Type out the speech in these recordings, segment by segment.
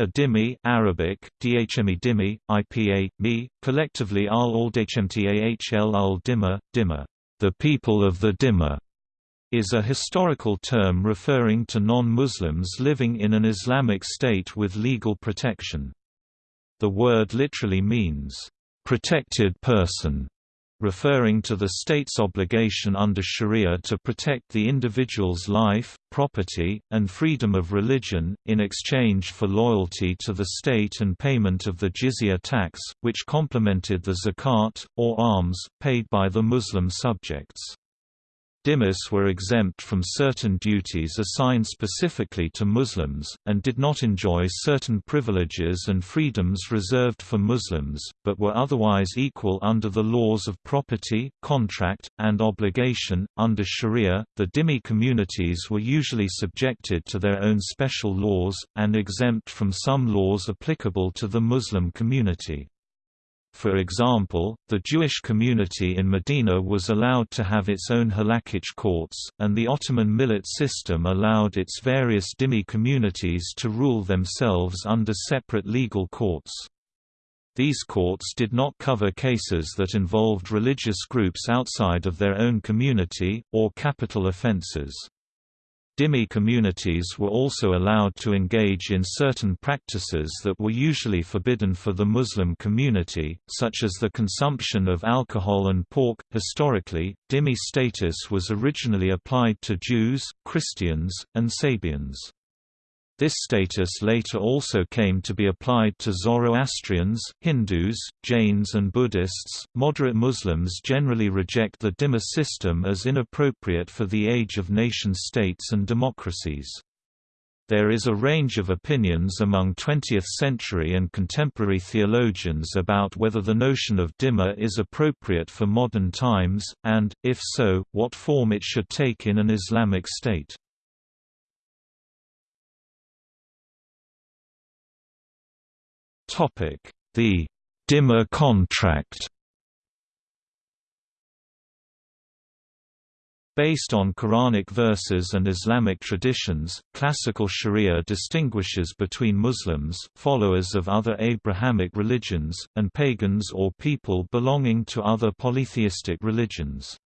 A dhimmi Arabic, dhmi dhimmi, IPA, mi, collectively al al dhmtahl al dhimma, dhimma, the people of the dhimma, is a historical term referring to non-Muslims living in an Islamic state with legal protection. The word literally means, protected person, referring to the state's obligation under Sharia to protect the individual's life, property, and freedom of religion, in exchange for loyalty to the state and payment of the jizya tax, which complemented the zakat, or alms, paid by the Muslim subjects. Dhimmis were exempt from certain duties assigned specifically to Muslims, and did not enjoy certain privileges and freedoms reserved for Muslims, but were otherwise equal under the laws of property, contract, and obligation. Under Sharia, the dhimmi communities were usually subjected to their own special laws, and exempt from some laws applicable to the Muslim community. For example, the Jewish community in Medina was allowed to have its own halakhic courts, and the Ottoman millet system allowed its various dhimmi communities to rule themselves under separate legal courts. These courts did not cover cases that involved religious groups outside of their own community, or capital offenses. Dhimmi communities were also allowed to engage in certain practices that were usually forbidden for the Muslim community, such as the consumption of alcohol and pork. Historically, dhimmi status was originally applied to Jews, Christians, and Sabians. This status later also came to be applied to Zoroastrians, Hindus, Jains, and Buddhists. Moderate Muslims generally reject the Dhimma system as inappropriate for the age of nation states and democracies. There is a range of opinions among 20th-century and contemporary theologians about whether the notion of dhimma is appropriate for modern times, and, if so, what form it should take in an Islamic state. The Dhimma contract Based on Quranic verses and Islamic traditions, classical Sharia distinguishes between Muslims, followers of other Abrahamic religions, and pagans or people belonging to other polytheistic religions.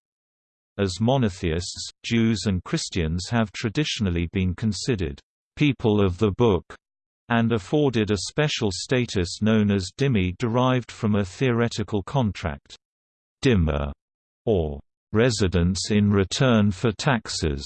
As monotheists, Jews and Christians have traditionally been considered people of the Book and afforded a special status known as dhimmi derived from a theoretical contract. Dhimma, or residence in return for taxes,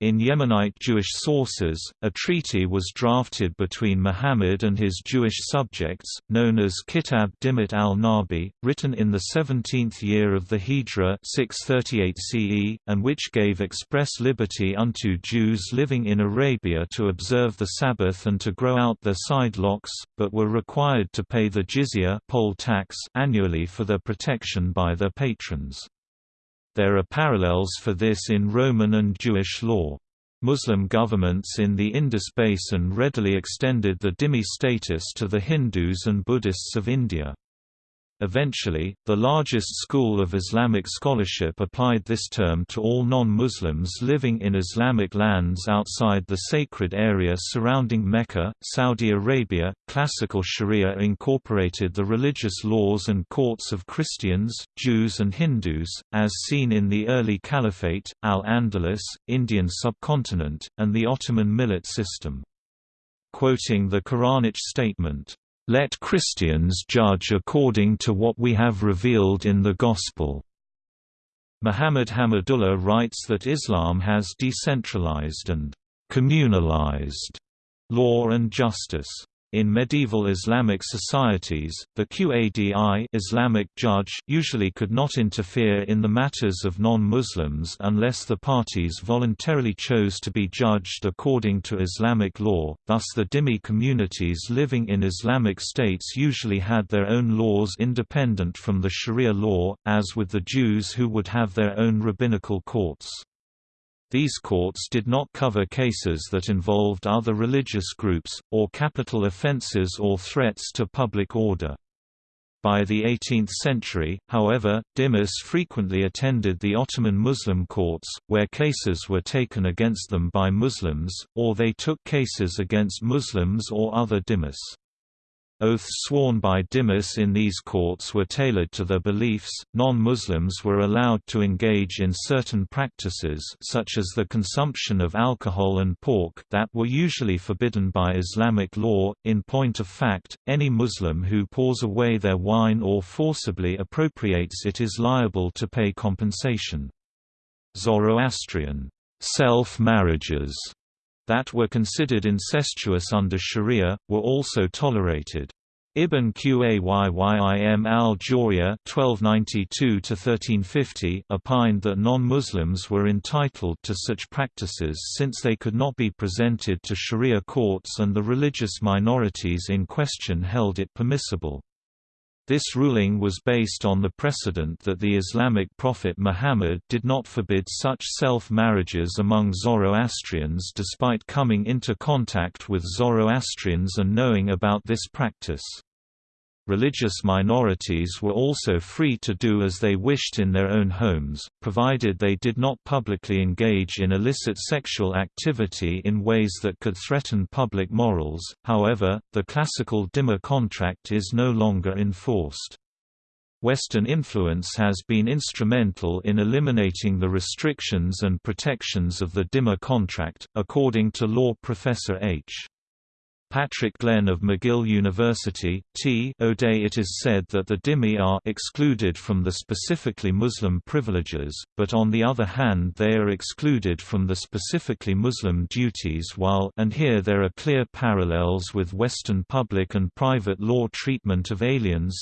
in Yemenite Jewish sources, a treaty was drafted between Muhammad and his Jewish subjects, known as Kitab Dhimmat al-Nabi, written in the 17th year of the Hijra 638 CE, and which gave express liberty unto Jews living in Arabia to observe the Sabbath and to grow out their side locks, but were required to pay the jizya poll tax annually for their protection by their patrons. There are parallels for this in Roman and Jewish law. Muslim governments in the Indus Basin readily extended the dhimmi status to the Hindus and Buddhists of India. Eventually, the largest school of Islamic scholarship applied this term to all non-Muslims living in Islamic lands outside the sacred area surrounding Mecca, Saudi Arabia. Classical Sharia incorporated the religious laws and courts of Christians, Jews and Hindus, as seen in the early Caliphate, Al-Andalus, Indian subcontinent, and the Ottoman millet system. Quoting the Quranic statement, let Christians judge according to what we have revealed in the Gospel." Muhammad Hamidullah writes that Islam has decentralized and communalized law and justice. In medieval Islamic societies, the Qadi Islamic judge usually could not interfere in the matters of non-Muslims unless the parties voluntarily chose to be judged according to Islamic law, thus the dhimmi communities living in Islamic states usually had their own laws independent from the Sharia law, as with the Jews who would have their own rabbinical courts. These courts did not cover cases that involved other religious groups, or capital offenses or threats to public order. By the 18th century, however, dhimmis frequently attended the Ottoman Muslim courts, where cases were taken against them by Muslims, or they took cases against Muslims or other dhimmis. Oaths sworn by dhimmis in these courts were tailored to their beliefs. Non-Muslims were allowed to engage in certain practices such as the consumption of alcohol and pork that were usually forbidden by Islamic law. In point of fact, any Muslim who pours away their wine or forcibly appropriates it is liable to pay compensation. Zoroastrian self-marriages that were considered incestuous under Sharia, were also tolerated. Ibn Qayyim (1292–1350) opined that non-Muslims were entitled to such practices since they could not be presented to Sharia courts, and the religious minorities in question held it permissible. This ruling was based on the precedent that the Islamic prophet Muhammad did not forbid such self-marriages among Zoroastrians despite coming into contact with Zoroastrians and knowing about this practice. Religious minorities were also free to do as they wished in their own homes, provided they did not publicly engage in illicit sexual activity in ways that could threaten public morals. However, the classical Dhimma contract is no longer enforced. Western influence has been instrumental in eliminating the restrictions and protections of the Dhimma contract, according to law professor H. Patrick Glenn of McGill University, T. O'Day it is said that the dhimmi are excluded from the specifically Muslim privileges, but on the other hand they are excluded from the specifically Muslim duties while and here there are clear parallels with Western public and private law treatment of aliens,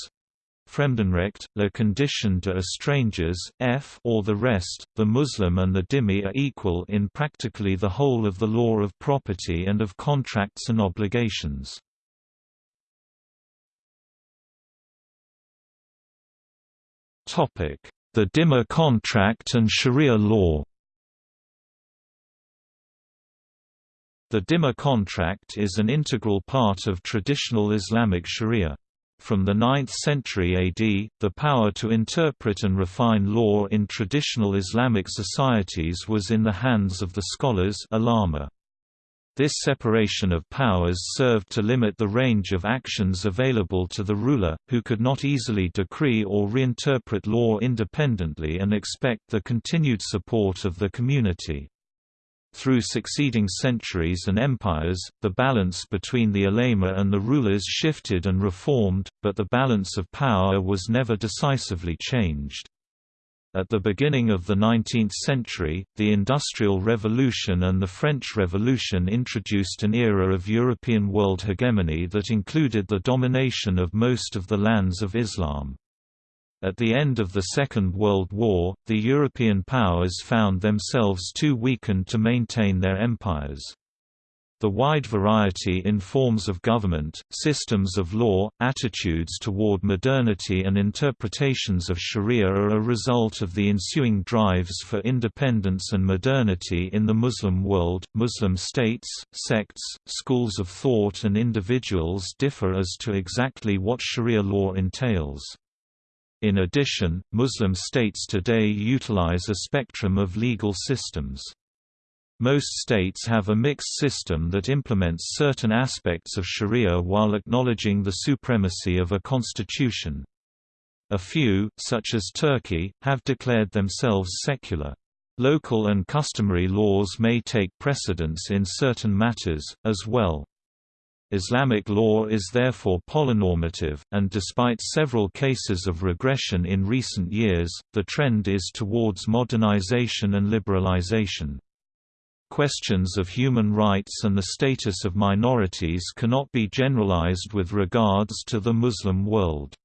Fremdenrecht, la condition de Estrangers, f or the rest, the Muslim and the dhimmi are equal in practically the whole of the law of property and of contracts and obligations. The dhimma contract and Sharia law The dhimma contract is an integral part of traditional Islamic Sharia. From the 9th century AD, the power to interpret and refine law in traditional Islamic societies was in the hands of the scholars. This separation of powers served to limit the range of actions available to the ruler, who could not easily decree or reinterpret law independently and expect the continued support of the community. Through succeeding centuries and empires, the balance between the ulema and the rulers shifted and reformed, but the balance of power was never decisively changed. At the beginning of the 19th century, the Industrial Revolution and the French Revolution introduced an era of European world hegemony that included the domination of most of the lands of Islam. At the end of the Second World War, the European powers found themselves too weakened to maintain their empires. The wide variety in forms of government, systems of law, attitudes toward modernity and interpretations of sharia are a result of the ensuing drives for independence and modernity in the Muslim world. Muslim states, sects, schools of thought and individuals differ as to exactly what sharia law entails. In addition, Muslim states today utilize a spectrum of legal systems. Most states have a mixed system that implements certain aspects of sharia while acknowledging the supremacy of a constitution. A few, such as Turkey, have declared themselves secular. Local and customary laws may take precedence in certain matters, as well. Islamic law is therefore polynormative, and despite several cases of regression in recent years, the trend is towards modernization and liberalization. Questions of human rights and the status of minorities cannot be generalized with regards to the Muslim world.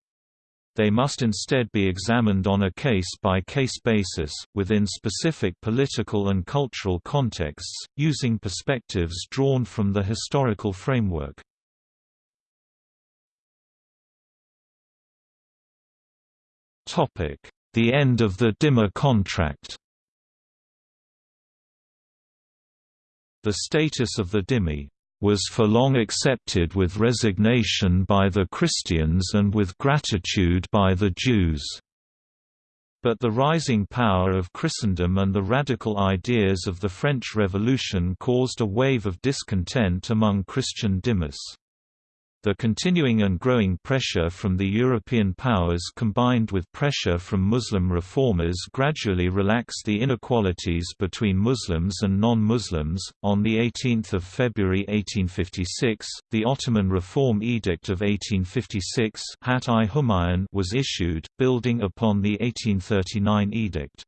They must instead be examined on a case-by-case -case basis, within specific political and cultural contexts, using perspectives drawn from the historical framework. The end of the Dhimma contract The status of the dhimmi was for long accepted with resignation by the Christians and with gratitude by the Jews. But the rising power of Christendom and the radical ideas of the French Revolution caused a wave of discontent among Christian dhimmis. The continuing and growing pressure from the European powers combined with pressure from Muslim reformers gradually relaxed the inequalities between Muslims and non-Muslims. On the 18th of February 1856, the Ottoman Reform Edict of 1856 was issued, building upon the 1839 edict.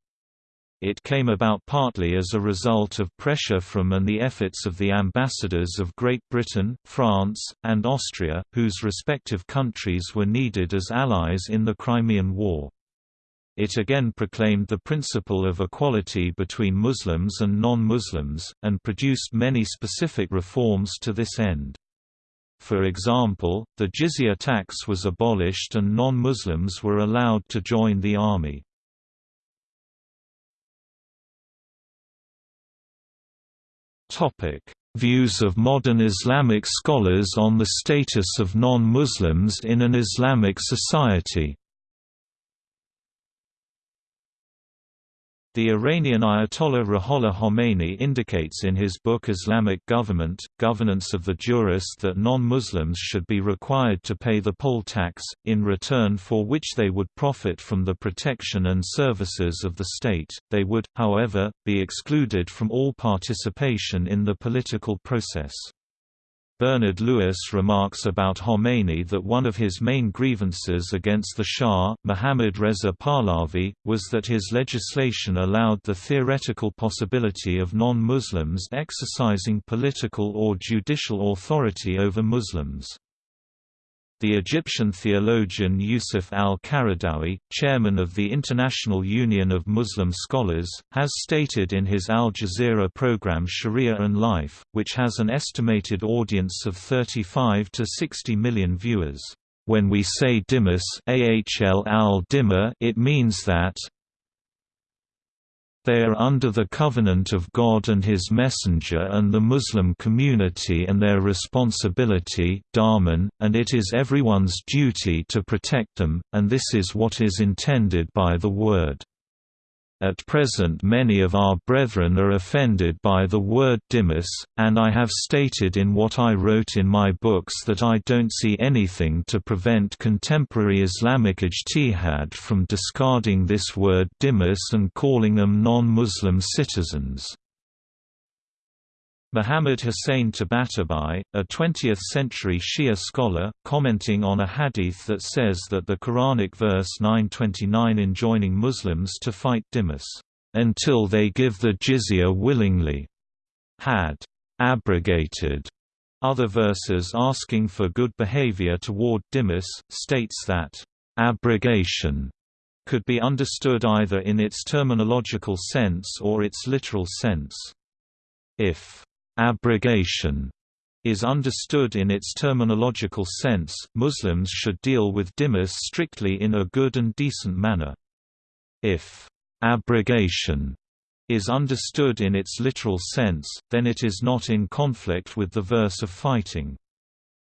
It came about partly as a result of pressure from and the efforts of the ambassadors of Great Britain, France, and Austria, whose respective countries were needed as allies in the Crimean War. It again proclaimed the principle of equality between Muslims and non-Muslims, and produced many specific reforms to this end. For example, the jizya tax was abolished and non-Muslims were allowed to join the army. Views of modern Islamic scholars on the status of non-Muslims in an Islamic society The Iranian Ayatollah Ruhollah Khomeini indicates in his book Islamic Government, Governance of the Jurist that non-Muslims should be required to pay the poll tax, in return for which they would profit from the protection and services of the state, they would, however, be excluded from all participation in the political process. Bernard Lewis remarks about Khomeini that one of his main grievances against the Shah, Mohammad Reza Pahlavi, was that his legislation allowed the theoretical possibility of non-Muslims exercising political or judicial authority over Muslims. The Egyptian theologian Yusuf al-Qaradawi, chairman of the International Union of Muslim Scholars, has stated in his Al Jazeera program Sharia and Life, which has an estimated audience of 35 to 60 million viewers. When we say dimas ahl al it means that they are under the covenant of God and His Messenger and the Muslim community and their responsibility and it is everyone's duty to protect them, and this is what is intended by the word. At present many of our brethren are offended by the word dhimmis, and I have stated in what I wrote in my books that I don't see anything to prevent contemporary Islamic ijtihad from discarding this word dhimmis and calling them non-Muslim citizens. Muhammad Hussein Tabatabai, a 20th-century Shia scholar, commenting on a hadith that says that the Quranic verse 929 enjoining Muslims to fight dhimmis, "...until they give the jizya willingly," had abrogated other verses asking for good behavior toward dhimmis, states that abrogation could be understood either in its terminological sense or its literal sense. If Abrogation is understood in its terminological sense, Muslims should deal with dhimmis strictly in a good and decent manner. If abrogation is understood in its literal sense, then it is not in conflict with the verse of fighting.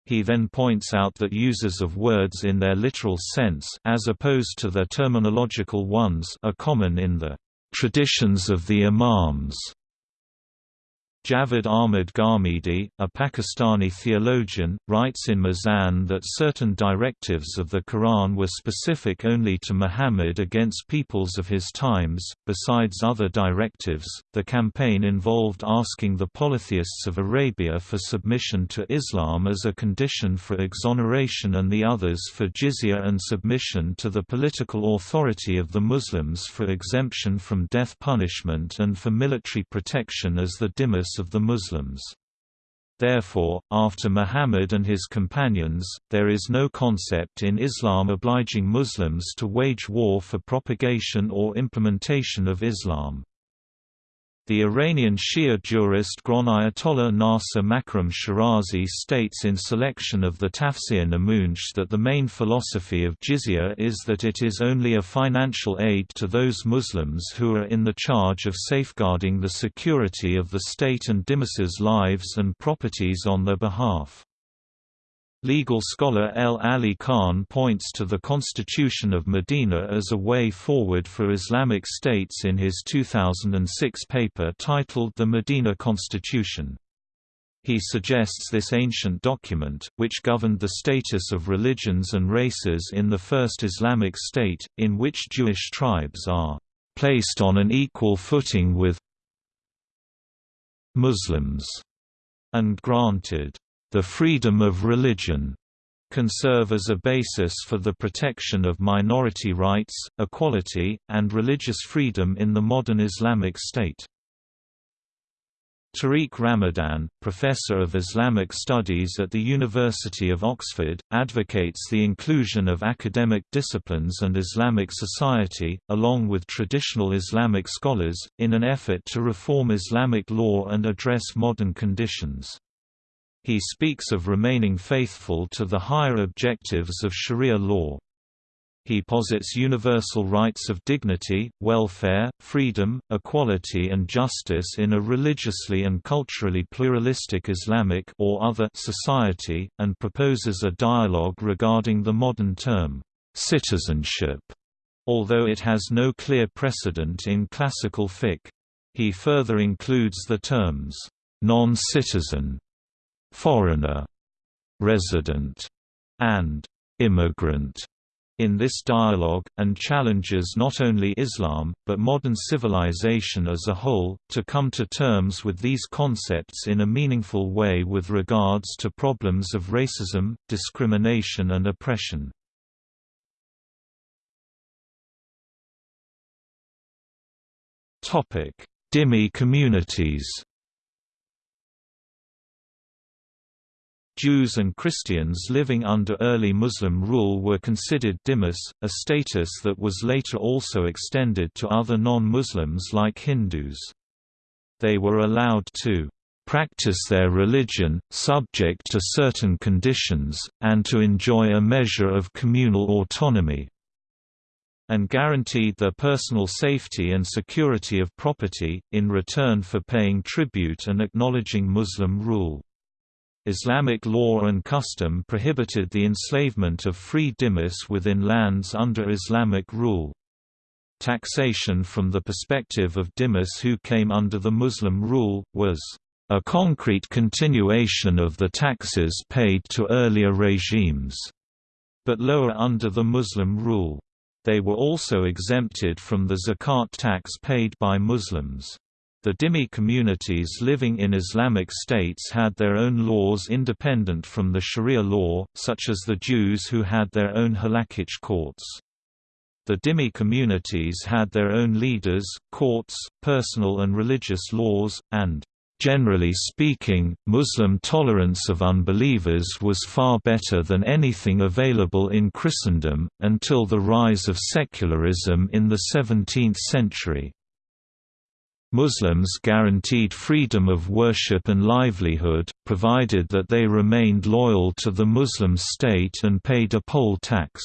He then points out that users of words in their literal sense as opposed to their terminological ones are common in the traditions of the Imams Javed Ahmad Ghamidi, a Pakistani theologian, writes in Mizan that certain directives of the Quran were specific only to Muhammad against peoples of his times. Besides other directives, the campaign involved asking the polytheists of Arabia for submission to Islam as a condition for exoneration and the others for jizya and submission to the political authority of the Muslims for exemption from death punishment and for military protection as the of the Muslims. Therefore, after Muhammad and his companions, there is no concept in Islam obliging Muslims to wage war for propagation or implementation of Islam. The Iranian Shia jurist Grand Ayatollah Nasser Makarem Shirazi states in selection of the Tafsir Nemooneh that the main philosophy of jizya is that it is only a financial aid to those Muslims who are in the charge of safeguarding the security of the state and dhimmis' lives and properties on their behalf. Legal scholar L. Ali Khan points to the Constitution of Medina as a way forward for Islamic states in his 2006 paper titled The Medina Constitution. He suggests this ancient document, which governed the status of religions and races in the first Islamic state, in which Jewish tribes are placed on an equal footing with Muslims, and granted the freedom of religion can serve as a basis for the protection of minority rights, equality, and religious freedom in the modern Islamic state. Tariq Ramadan, professor of Islamic studies at the University of Oxford, advocates the inclusion of academic disciplines and Islamic society, along with traditional Islamic scholars, in an effort to reform Islamic law and address modern conditions. He speaks of remaining faithful to the higher objectives of Sharia law. He posits universal rights of dignity, welfare, freedom, equality and justice in a religiously and culturally pluralistic Islamic or other society, and proposes a dialogue regarding the modern term, citizenship, although it has no clear precedent in classical fiqh. He further includes the terms, non-citizen foreigner, resident, and immigrant in this dialogue, and challenges not only Islam, but modern civilization as a whole, to come to terms with these concepts in a meaningful way with regards to problems of racism, discrimination and oppression. Dhimmi communities Jews and Christians living under early Muslim rule were considered dhimmis, a status that was later also extended to other non-Muslims like Hindus. They were allowed to practice their religion, subject to certain conditions, and to enjoy a measure of communal autonomy and guaranteed their personal safety and security of property, in return for paying tribute and acknowledging Muslim rule. Islamic law and custom prohibited the enslavement of free dhimmis within lands under Islamic rule. Taxation from the perspective of dhimmis who came under the Muslim rule, was a concrete continuation of the taxes paid to earlier regimes, but lower under the Muslim rule. They were also exempted from the zakat tax paid by Muslims. The Dhimmi communities living in Islamic states had their own laws independent from the Sharia law, such as the Jews who had their own halakhic courts. The Dhimmi communities had their own leaders, courts, personal and religious laws, and Generally speaking, Muslim tolerance of unbelievers was far better than anything available in Christendom, until the rise of secularism in the 17th century. Muslims guaranteed freedom of worship and livelihood, provided that they remained loyal to the Muslim state and paid a poll tax.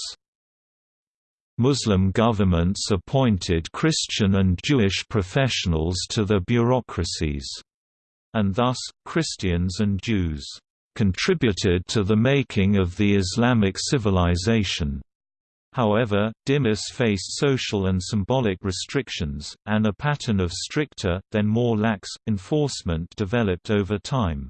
Muslim governments appointed Christian and Jewish professionals to their bureaucracies. And thus, Christians and Jews contributed to the making of the Islamic civilization. However, dhimmis faced social and symbolic restrictions, and a pattern of stricter, then more lax, enforcement developed over time.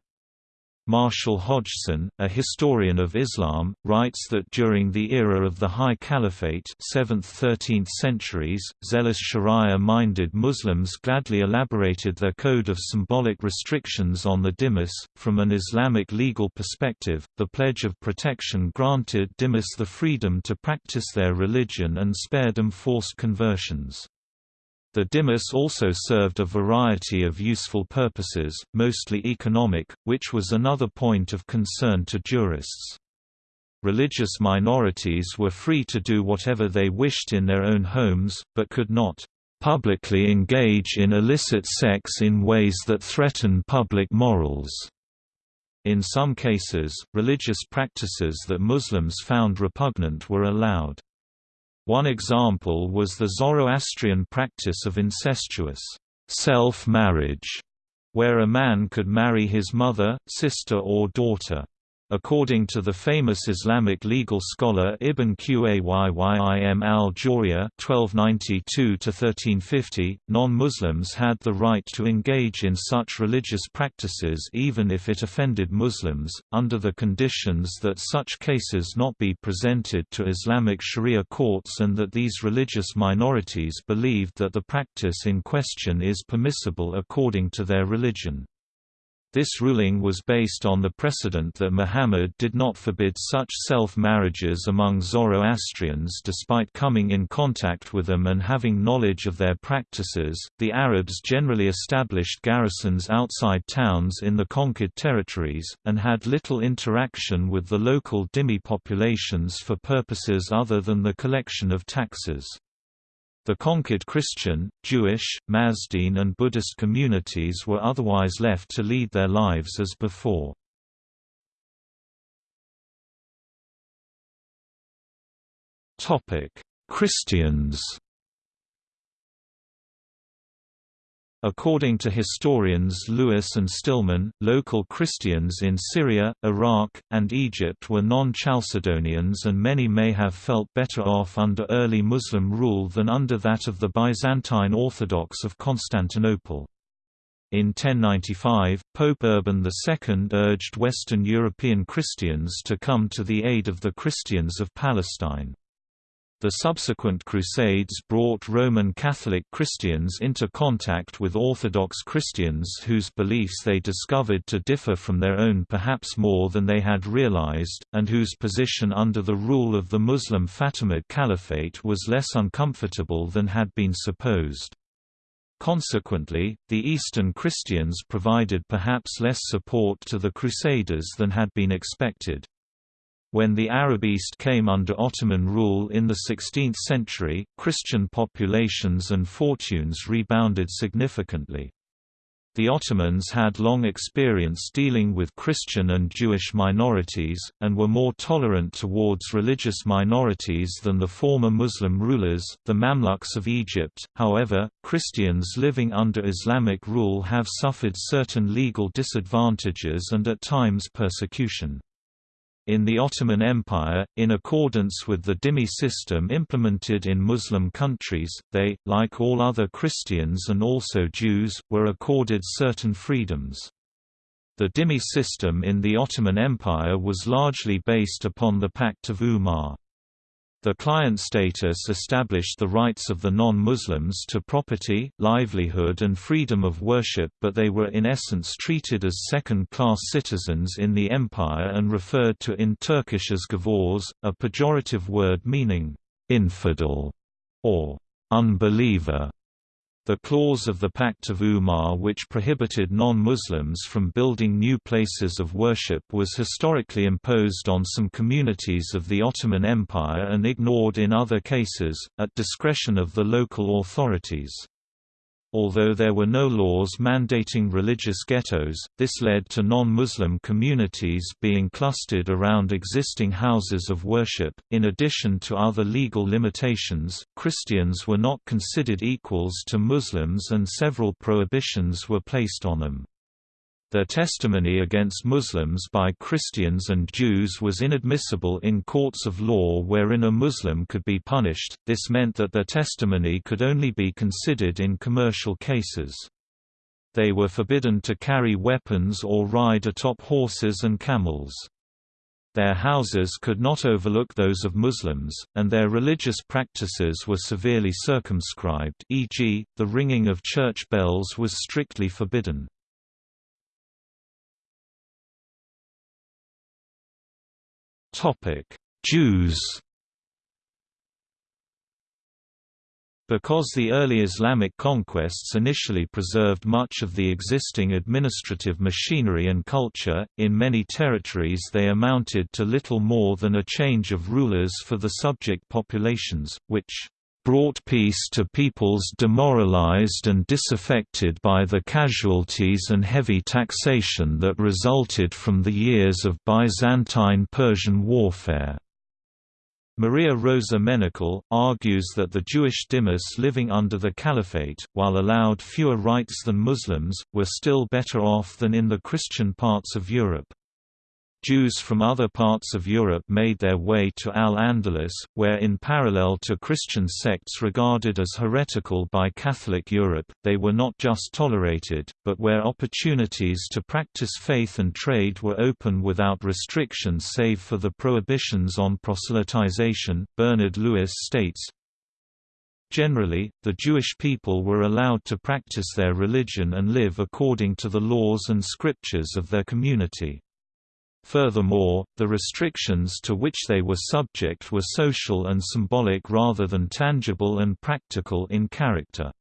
Marshall Hodgson, a historian of Islam, writes that during the era of the High Caliphate 7th–13th centuries, zealous Sharia-minded Muslims gladly elaborated their code of symbolic restrictions on the dimas. From an Islamic legal perspective, the Pledge of Protection granted dimas the freedom to practice their religion and spared them forced conversions. The dhimmis also served a variety of useful purposes, mostly economic, which was another point of concern to jurists. Religious minorities were free to do whatever they wished in their own homes, but could not publicly engage in illicit sex in ways that threaten public morals. In some cases, religious practices that Muslims found repugnant were allowed. One example was the Zoroastrian practice of incestuous self-marriage, where a man could marry his mother, sister or daughter. According to the famous Islamic legal scholar Ibn Qayyim al-Jawziyya (1292–1350), non-Muslims had the right to engage in such religious practices even if it offended Muslims, under the conditions that such cases not be presented to Islamic Sharia courts and that these religious minorities believed that the practice in question is permissible according to their religion. This ruling was based on the precedent that Muhammad did not forbid such self-marriages among Zoroastrians despite coming in contact with them and having knowledge of their practices. The Arabs generally established garrisons outside towns in the conquered territories, and had little interaction with the local dhimmi populations for purposes other than the collection of taxes. The conquered Christian, Jewish, Mazdean and Buddhist communities were otherwise left to lead their lives as before. Christians According to historians Lewis and Stillman, local Christians in Syria, Iraq, and Egypt were non-Chalcedonians and many may have felt better off under early Muslim rule than under that of the Byzantine Orthodox of Constantinople. In 1095, Pope Urban II urged Western European Christians to come to the aid of the Christians of Palestine. The subsequent Crusades brought Roman Catholic Christians into contact with Orthodox Christians whose beliefs they discovered to differ from their own perhaps more than they had realized, and whose position under the rule of the Muslim Fatimid Caliphate was less uncomfortable than had been supposed. Consequently, the Eastern Christians provided perhaps less support to the Crusaders than had been expected. When the Arab East came under Ottoman rule in the 16th century, Christian populations and fortunes rebounded significantly. The Ottomans had long experience dealing with Christian and Jewish minorities, and were more tolerant towards religious minorities than the former Muslim rulers, the Mamluks of Egypt. However, Christians living under Islamic rule have suffered certain legal disadvantages and at times persecution. In the Ottoman Empire, in accordance with the dhimmi system implemented in Muslim countries, they, like all other Christians and also Jews, were accorded certain freedoms. The dhimmi system in the Ottoman Empire was largely based upon the Pact of Umar. The client status established the rights of the non-Muslims to property, livelihood and freedom of worship but they were in essence treated as second-class citizens in the empire and referred to in Turkish as gavurs, a pejorative word meaning «infidel» or «unbeliever». The clause of the Pact of Umar which prohibited non-Muslims from building new places of worship was historically imposed on some communities of the Ottoman Empire and ignored in other cases, at discretion of the local authorities. Although there were no laws mandating religious ghettos, this led to non-Muslim communities being clustered around existing houses of worship. In addition to other legal limitations, Christians were not considered equals to Muslims and several prohibitions were placed on them. Their testimony against Muslims by Christians and Jews was inadmissible in courts of law wherein a Muslim could be punished, this meant that their testimony could only be considered in commercial cases. They were forbidden to carry weapons or ride atop horses and camels. Their houses could not overlook those of Muslims, and their religious practices were severely circumscribed e.g., the ringing of church bells was strictly forbidden. Topic: Jews. Because the early Islamic conquests initially preserved much of the existing administrative machinery and culture, in many territories they amounted to little more than a change of rulers for the subject populations, which brought peace to peoples demoralized and disaffected by the casualties and heavy taxation that resulted from the years of Byzantine-Persian warfare. Maria Rosa Menocal, argues that the Jewish dhimmis living under the Caliphate, while allowed fewer rights than Muslims, were still better off than in the Christian parts of Europe. Jews from other parts of Europe made their way to Al-Andalus, where in parallel to Christian sects regarded as heretical by Catholic Europe, they were not just tolerated, but where opportunities to practice faith and trade were open without restrictions save for the prohibitions on proselytization. Bernard Lewis states, Generally, the Jewish people were allowed to practice their religion and live according to the laws and scriptures of their community. Furthermore, the restrictions to which they were subject were social and symbolic rather than tangible and practical in character.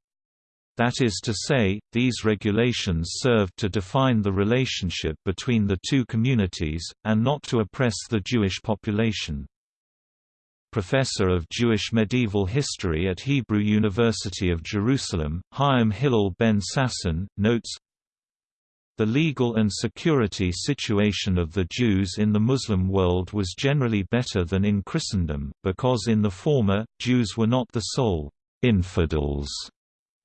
That is to say, these regulations served to define the relationship between the two communities, and not to oppress the Jewish population. Professor of Jewish Medieval History at Hebrew University of Jerusalem, Chaim Hillel ben Sasson, notes, the legal and security situation of the Jews in the Muslim world was generally better than in Christendom, because in the former, Jews were not the sole infidels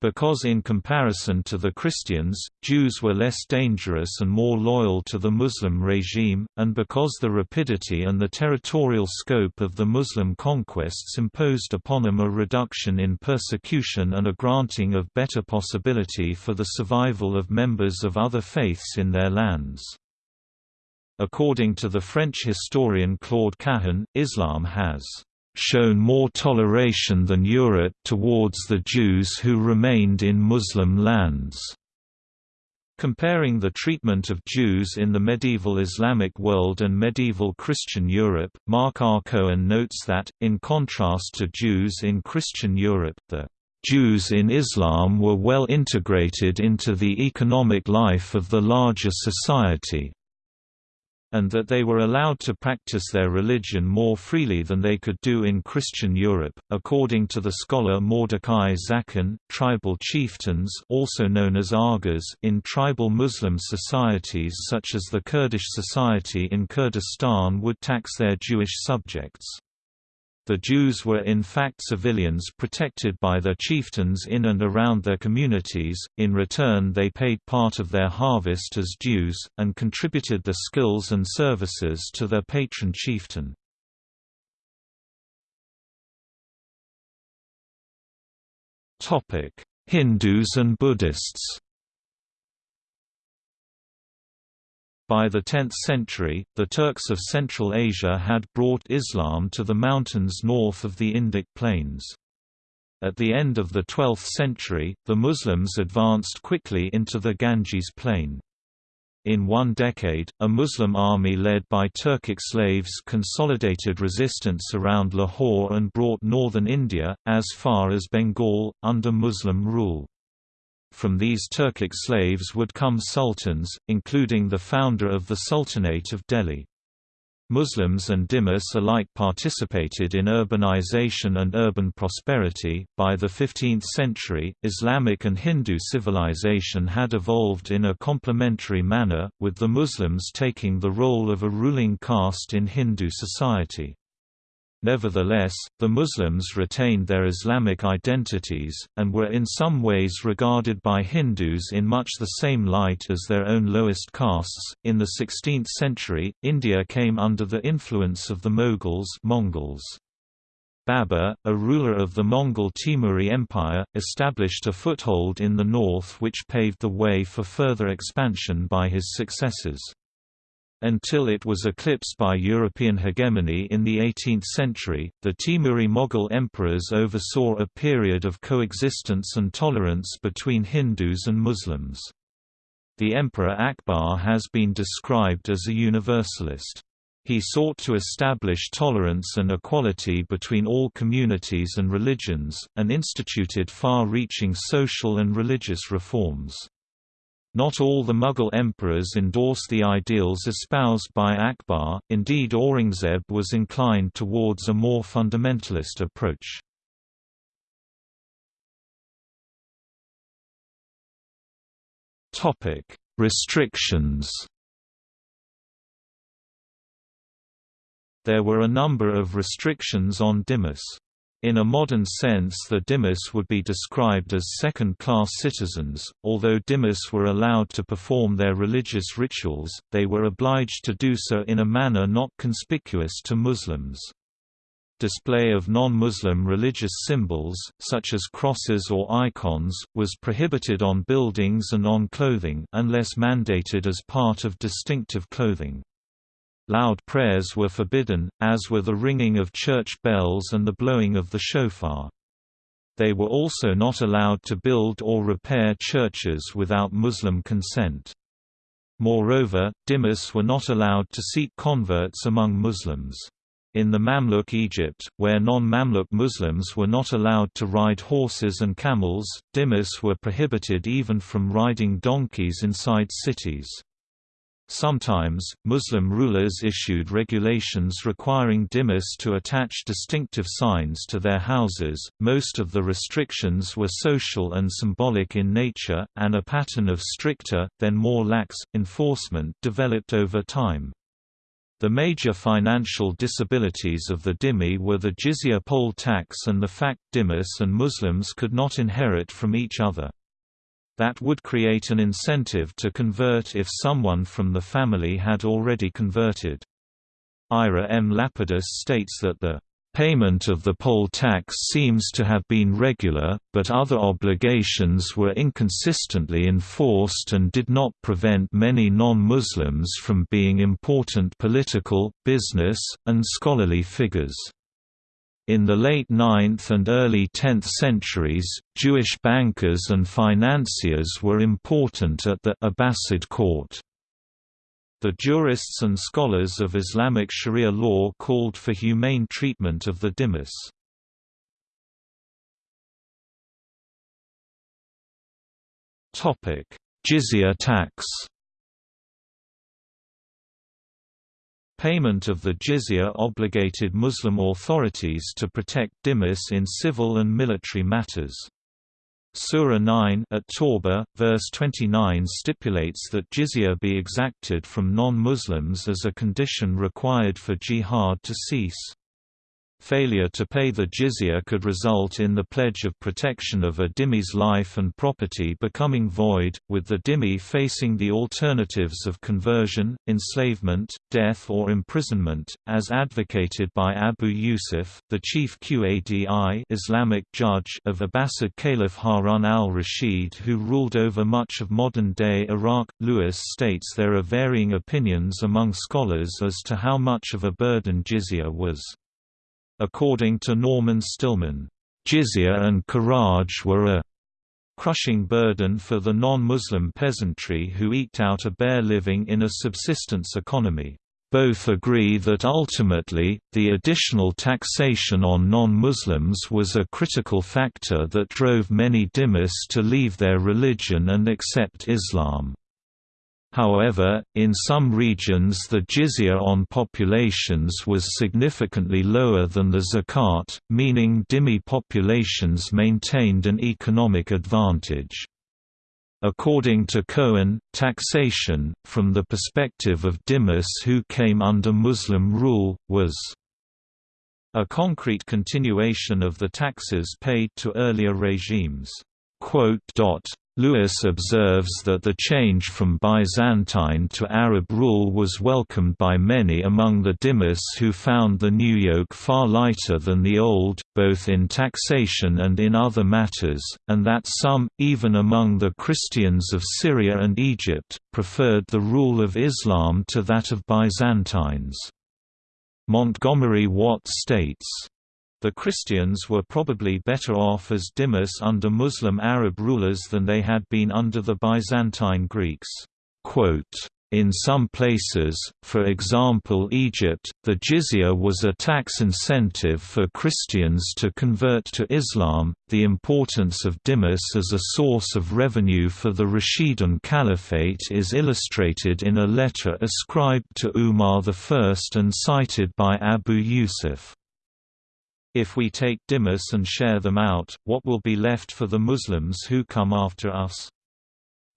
because in comparison to the Christians, Jews were less dangerous and more loyal to the Muslim regime, and because the rapidity and the territorial scope of the Muslim conquests imposed upon them a reduction in persecution and a granting of better possibility for the survival of members of other faiths in their lands. According to the French historian Claude Cahen, Islam has shown more toleration than Europe towards the Jews who remained in Muslim lands. Comparing the treatment of Jews in the medieval Islamic world and medieval Christian Europe, Mark R. Cohen notes that, in contrast to Jews in Christian Europe, the Jews in Islam were well integrated into the economic life of the larger society, and that they were allowed to practice their religion more freely than they could do in Christian Europe. According to the scholar Mordecai Zaken, tribal chieftains, also known as Aghas, in tribal Muslim societies such as the Kurdish society in Kurdistan would tax their Jewish subjects. The Jews were in fact civilians protected by their chieftains in and around their communities, in return they paid part of their harvest as dues, and contributed their skills and services to their patron chieftain. Hindus and Buddhists By the 10th century, the Turks of Central Asia had brought Islam to the mountains north of the Indic plains. At the end of the 12th century, the Muslims advanced quickly into the Ganges plain. In one decade, a Muslim army led by Turkic slaves consolidated resistance around Lahore and brought northern India, as far as Bengal, under Muslim rule. From these Turkic slaves would come sultans, including the founder of the Sultanate of Delhi. Muslims and Dimas alike participated in urbanization and urban prosperity. By the 15th century, Islamic and Hindu civilization had evolved in a complementary manner, with the Muslims taking the role of a ruling caste in Hindu society. Nevertheless, the Muslims retained their Islamic identities, and were in some ways regarded by Hindus in much the same light as their own lowest castes. In the 16th century, India came under the influence of the Mughals Mongols. Babur, a ruler of the Mongol Timurid Empire, established a foothold in the north which paved the way for further expansion by his successors. Until it was eclipsed by European hegemony in the 18th century, the Timurid Mughal emperors oversaw a period of coexistence and tolerance between Hindus and Muslims. The Emperor Akbar has been described as a universalist. He sought to establish tolerance and equality between all communities and religions, and instituted far-reaching social and religious reforms. Not all the Mughal emperors endorsed the ideals espoused by Akbar, indeed Aurangzeb was inclined towards a more fundamentalist approach. Restrictions There were a number of restrictions on Dimas. In a modern sense the dhimmis would be described as second-class citizens, although dhimmis were allowed to perform their religious rituals, they were obliged to do so in a manner not conspicuous to Muslims. Display of non-Muslim religious symbols, such as crosses or icons, was prohibited on buildings and on clothing unless mandated as part of distinctive clothing. Loud prayers were forbidden, as were the ringing of church bells and the blowing of the shofar. They were also not allowed to build or repair churches without Muslim consent. Moreover, dhimmis were not allowed to seek converts among Muslims. In the Mamluk Egypt, where non-Mamluk Muslims were not allowed to ride horses and camels, dhimmis were prohibited even from riding donkeys inside cities. Sometimes, Muslim rulers issued regulations requiring dhimmis to attach distinctive signs to their houses. Most of the restrictions were social and symbolic in nature, and a pattern of stricter, then more lax, enforcement developed over time. The major financial disabilities of the dhimmi were the jizya poll tax and the fact dhimmis and Muslims could not inherit from each other that would create an incentive to convert if someone from the family had already converted. Ira M. Lapidus states that the Payment of the poll tax seems to have been regular, but other obligations were inconsistently enforced and did not prevent many non-Muslims from being important political, business, and scholarly figures. In the late 9th and early 10th centuries, Jewish bankers and financiers were important at the Abbasid court. The jurists and scholars of Islamic Sharia law called for humane treatment of the dhimmis. Jizya tax Payment of the jizya obligated Muslim authorities to protect dhimmis in civil and military matters. Surah 9 at Tawbah, verse 29 stipulates that jizya be exacted from non-Muslims as a condition required for jihad to cease. Failure to pay the jizya could result in the pledge of protection of a dhimmi's life and property becoming void, with the dhimmi facing the alternatives of conversion, enslavement, death or imprisonment, as advocated by Abu Yusuf, the chief Qadi Islamic judge of Abbasid Caliph Harun al-Rashid who ruled over much of modern-day Iraq. Lewis states there are varying opinions among scholars as to how much of a burden jizya was. According to Norman Stillman, jizya and kharaj were a crushing burden for the non-Muslim peasantry who eked out a bare living in a subsistence economy. Both agree that ultimately, the additional taxation on non-Muslims was a critical factor that drove many dhimmis to leave their religion and accept Islam. However, in some regions the jizya on populations was significantly lower than the zakat, meaning dhimmi populations maintained an economic advantage. According to Cohen, taxation, from the perspective of dhimmis who came under Muslim rule, was a concrete continuation of the taxes paid to earlier regimes. Lewis observes that the change from Byzantine to Arab rule was welcomed by many among the dhimmis who found the new yoke far lighter than the old, both in taxation and in other matters, and that some, even among the Christians of Syria and Egypt, preferred the rule of Islam to that of Byzantines. Montgomery Watt states, the Christians were probably better off as dhimmis under Muslim Arab rulers than they had been under the Byzantine Greeks. In some places, for example Egypt, the jizya was a tax incentive for Christians to convert to Islam. The importance of dhimmis as a source of revenue for the Rashidun Caliphate is illustrated in a letter ascribed to Umar I and cited by Abu Yusuf. If we take dhimmis and share them out, what will be left for the Muslims who come after us?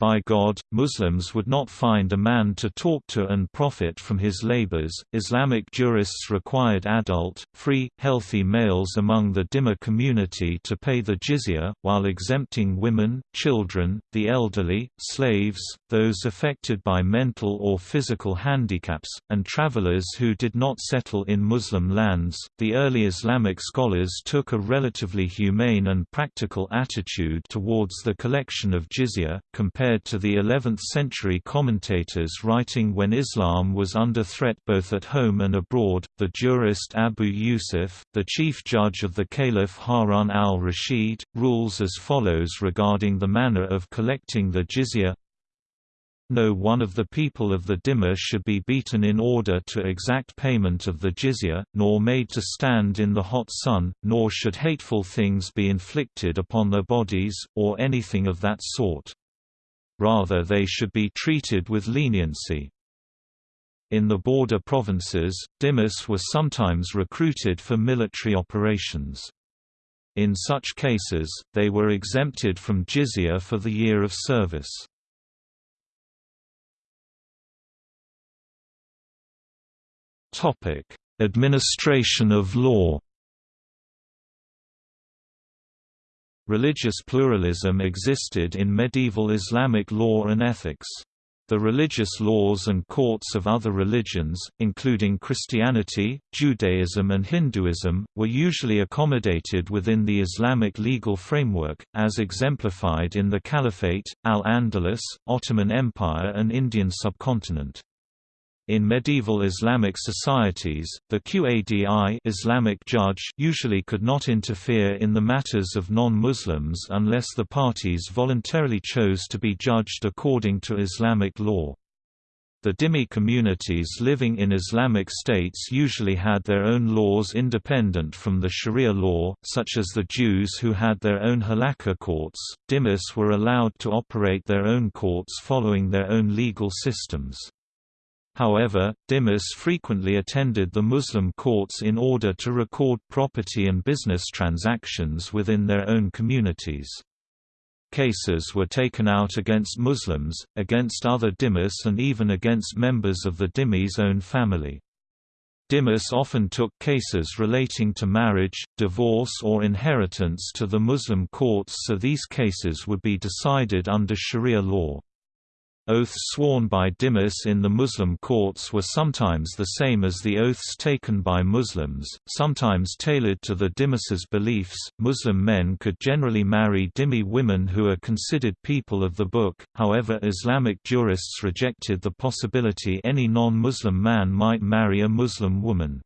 By God, Muslims would not find a man to talk to and profit from his labors. Islamic jurists required adult, free, healthy males among the dhimmi community to pay the jizya, while exempting women, children, the elderly, slaves, those affected by mental or physical handicaps, and travelers who did not settle in Muslim lands. The early Islamic scholars took a relatively humane and practical attitude towards the collection of jizya, compared to the 11th-century commentators writing when Islam was under threat both at home and abroad. The jurist Abu Yusuf, the chief judge of the Caliph Harun al-Rashid, rules as follows regarding the manner of collecting the jizya no one of the people of the dhimmi should be beaten in order to exact payment of the jizya, nor made to stand in the hot sun, nor should hateful things be inflicted upon their bodies, or anything of that sort. Rather they should be treated with leniency. In the border provinces, dhimmis were sometimes recruited for military operations. In such cases, they were exempted from jizya for the year of service. Administration of law. Religious pluralism existed in medieval Islamic law and ethics. The religious laws and courts of other religions, including Christianity, Judaism and Hinduism, were usually accommodated within the Islamic legal framework, as exemplified in the Caliphate, Al-Andalus, Ottoman Empire and Indian subcontinent. In medieval Islamic societies, the Qadi Islamic judge usually could not interfere in the matters of non-Muslims unless the parties voluntarily chose to be judged according to Islamic law. The dhimmi communities living in Islamic states usually had their own laws independent from the Sharia law, such as the Jews who had their own halakha courts. Dhimmis were allowed to operate their own courts following their own legal systems. However, dhimmis frequently attended the Muslim courts in order to record property and business transactions within their own communities. Cases were taken out against Muslims, against other dhimmis and even against members of the dhimmi's own family. Dhimmis often took cases relating to marriage, divorce or inheritance to the Muslim courts so these cases would be decided under Sharia law. Oaths sworn by dhimmis in the Muslim courts were sometimes the same as the oaths taken by Muslims, sometimes tailored to the dhimmis's beliefs. Muslim men could generally marry dhimmi women who are considered people of the book, however, Islamic jurists rejected the possibility any non Muslim man might marry a Muslim woman.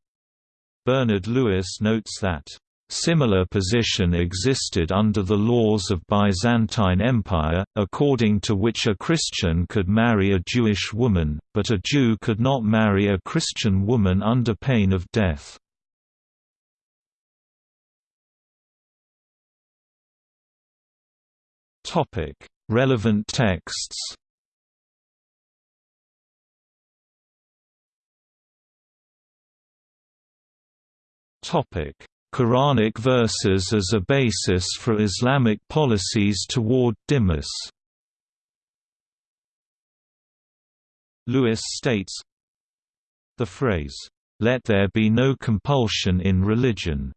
Bernard Lewis notes that Similar position existed under the laws of Byzantine Empire, according to which a Christian could marry a Jewish woman, but a Jew could not marry a Christian woman under pain of death. Relevant texts Topic Quranic verses as a basis for Islamic policies toward dhimmis. Lewis states, The phrase, "'Let there be no compulsion in religion'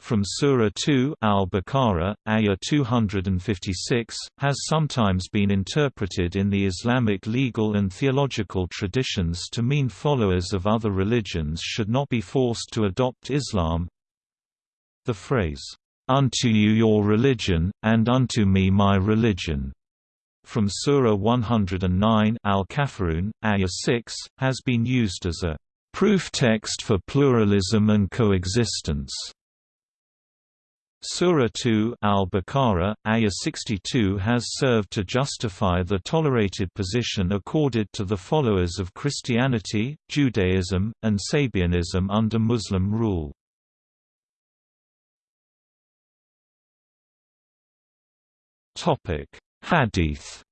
from Surah 2 Al-Baqarah, Ayah 256, has sometimes been interpreted in the Islamic legal and theological traditions to mean followers of other religions should not be forced to adopt Islam. The phrase, "'Unto you your religion, and unto me my religion' from Surah 109 Al-Kafirun, Ayah 6, has been used as a proof text for pluralism and coexistence. Surah 2 Al-Baqarah, Ayah 62 has served to justify the tolerated position accorded to the followers of Christianity, Judaism, and Sabianism under Muslim rule. Hadith.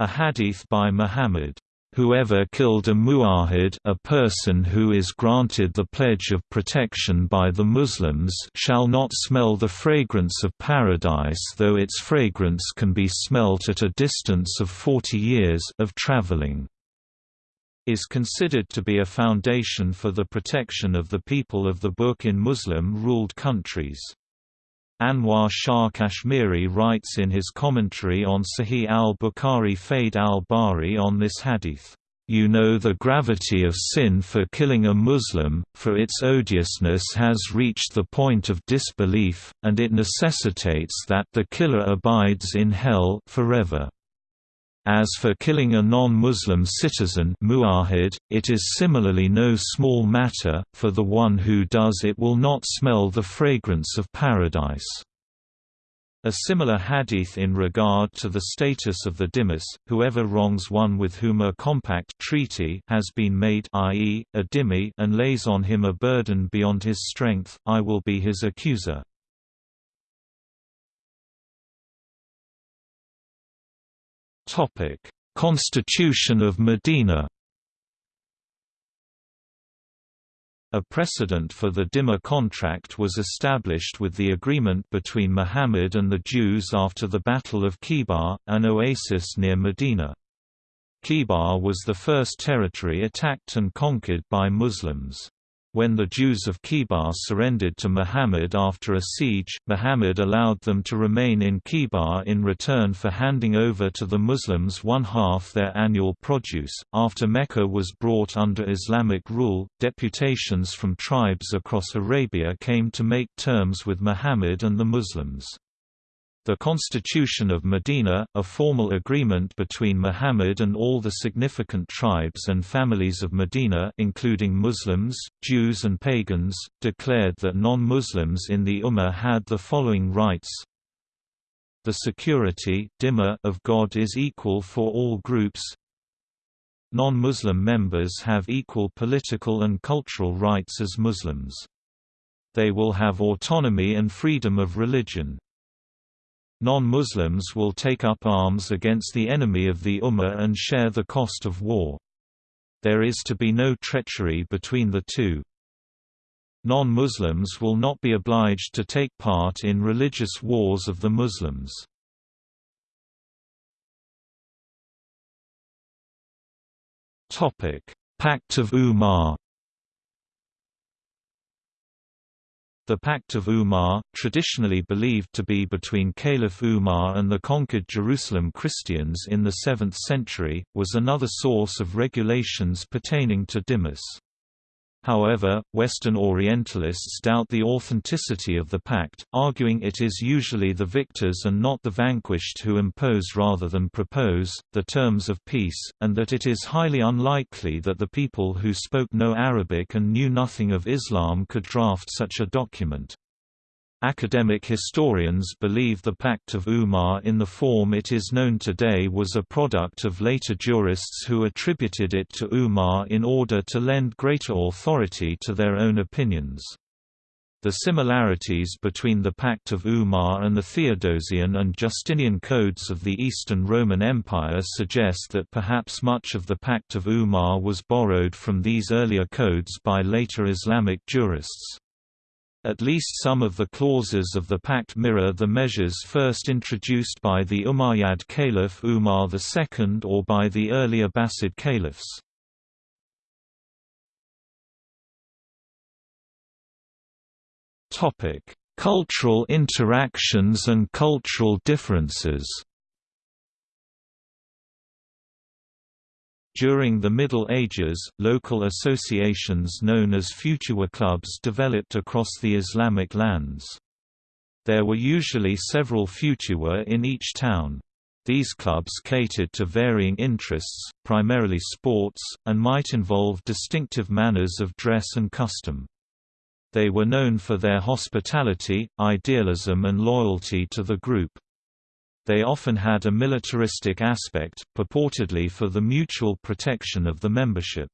A hadith by Muhammad Whoever killed a mu'ahid a person who is granted the pledge of protection by the Muslims shall not smell the fragrance of paradise though its fragrance can be smelt at a distance of 40 years of traveling is considered to be a foundation for the protection of the people of the book in Muslim-ruled countries. Anwar Shah Kashmiri writes in his commentary on Sahih al-Bukhari Fayd al-Bari on this hadith, "...you know the gravity of sin for killing a Muslim, for its odiousness has reached the point of disbelief, and it necessitates that the killer abides in hell forever." As for killing a non-Muslim citizen mu'ahid, it is similarly no small matter, for the one who does it will not smell the fragrance of paradise. A similar hadith in regard to the status of the dhimmis, whoever wrongs one with whom a compact treaty has been made i.e., a dhimmi and lays on him a burden beyond his strength, I will be his accuser. Topic: Constitution of Medina. A precedent for the Dhimma contract was established with the agreement between Muhammad and the Jews after the Battle of Khaybar, an oasis near Medina. Khaybar was the first territory attacked and conquered by Muslims. When the Jews of Khaybar surrendered to Muhammad after a siege, Muhammad allowed them to remain in Khaybar in return for handing over to the Muslims one half their annual produce. After Mecca was brought under Islamic rule, deputations from tribes across Arabia came to make terms with Muhammad and the Muslims. The Constitution of Medina, a formal agreement between Muhammad and all the significant tribes and families of Medina including Muslims, Jews and pagans, declared that non-Muslims in the Ummah had the following rights The security of God is equal for all groups Non-Muslim members have equal political and cultural rights as Muslims. They will have autonomy and freedom of religion. Non-Muslims will take up arms against the enemy of the Ummah and share the cost of war. There is to be no treachery between the two. Non-Muslims will not be obliged to take part in religious wars of the Muslims. Pact of Umar The Pact of Umar, traditionally believed to be between Caliph Umar and the conquered Jerusalem Christians in the 7th century, was another source of regulations pertaining to dhimmis. However, Western Orientalists doubt the authenticity of the pact, arguing it is usually the victors and not the vanquished who impose rather than propose, the terms of peace, and that it is highly unlikely that the people who spoke no Arabic and knew nothing of Islam could draft such a document. Academic historians believe the Pact of Umar in the form it is known today was a product of later jurists who attributed it to Umar in order to lend greater authority to their own opinions. The similarities between the Pact of Umar and the Theodosian and Justinian codes of the Eastern Roman Empire suggest that perhaps much of the Pact of Umar was borrowed from these earlier codes by later Islamic jurists. At least some of the clauses of the pact mirror the measures first introduced by the Umayyad Caliph Umar II or by the early Abbasid caliphs. Cultural interactions and cultural differences During the Middle Ages, local associations known as futuwwa clubs developed across the Islamic lands. There were usually several futuwwa in each town. These clubs catered to varying interests, primarily sports, and might involve distinctive manners of dress and custom. They were known for their hospitality, idealism and loyalty to the group. They often had a militaristic aspect, purportedly for the mutual protection of the membership.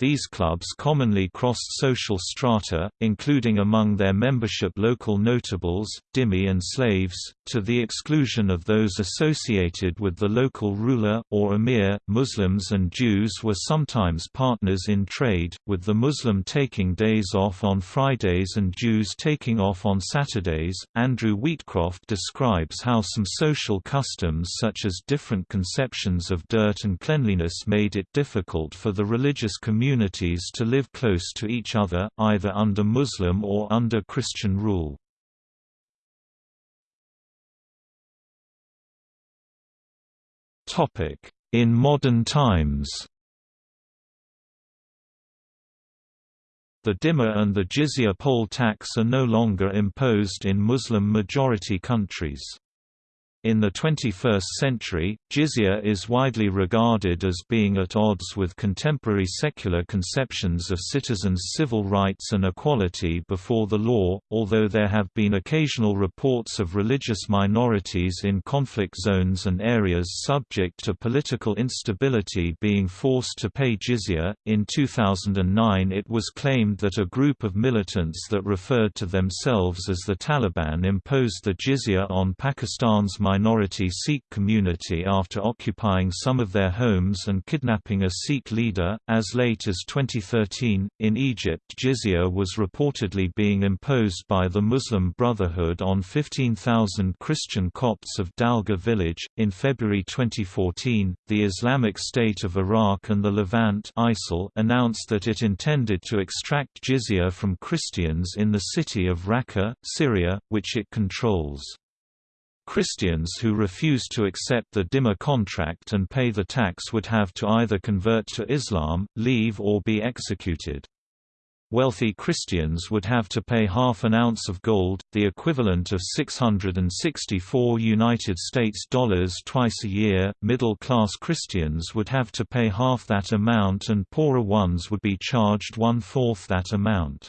These clubs commonly crossed social strata, including among their membership local notables, dhimmi and slaves, to the exclusion of those associated with the local ruler, or emir. Muslims and Jews were sometimes partners in trade, with the Muslim taking days off on Fridays and Jews taking off on Saturdays. Andrew Wheatcroft describes how some social customs such as different conceptions of dirt and cleanliness made it difficult for the religious community communities to live close to each other, either under Muslim or under Christian rule. In modern times The dhimma and the jizya poll tax are no longer imposed in Muslim-majority countries. In the 21st century, jizya is widely regarded as being at odds with contemporary secular conceptions of citizens' civil rights and equality before the law, although there have been occasional reports of religious minorities in conflict zones and areas subject to political instability being forced to pay jizya. In 2009, it was claimed that a group of militants that referred to themselves as the Taliban imposed the jizya on Pakistan's minority Sikh community after occupying some of their homes and kidnapping a Sikh leader. As late as 2013, in Egypt, jizya was reportedly being imposed by the Muslim Brotherhood on 15,000 Christian Copts of Dalga village. In February 2014, the Islamic State of Iraq and the Levant (ISIL) announced that it intended to extract jizya from Christians in the city of Raqqa, Syria, which it controls. Christians who refused to accept the dhimma contract and pay the tax would have to either convert to Islam, leave or be executed. Wealthy Christians would have to pay half an ounce of gold, the equivalent of 664 United States dollars twice a year. Middle-class Christians would have to pay half that amount and poorer ones would be charged one-fourth that amount.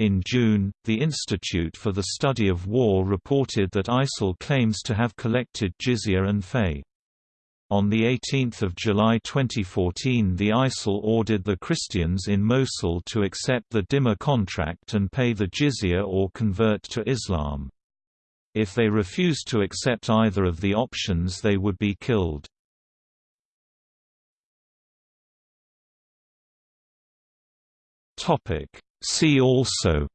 In June, the Institute for the Study of War reported that ISIL claims to have collected jizya and fay. On 18 July 2014 the ISIL ordered the Christians in Mosul to accept the Dhimma contract and pay the jizya or convert to Islam. If they refused to accept either of the options they would be killed. See also.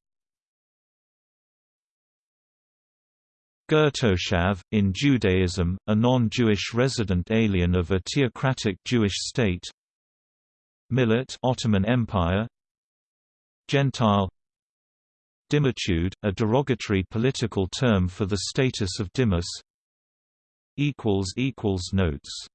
Ger toshav, in Judaism, a non-Jewish resident alien of a theocratic Jewish state. Millet Ottoman Empire. Gentile. Dhimmitude, a derogatory political term for the status of dhimmis Notes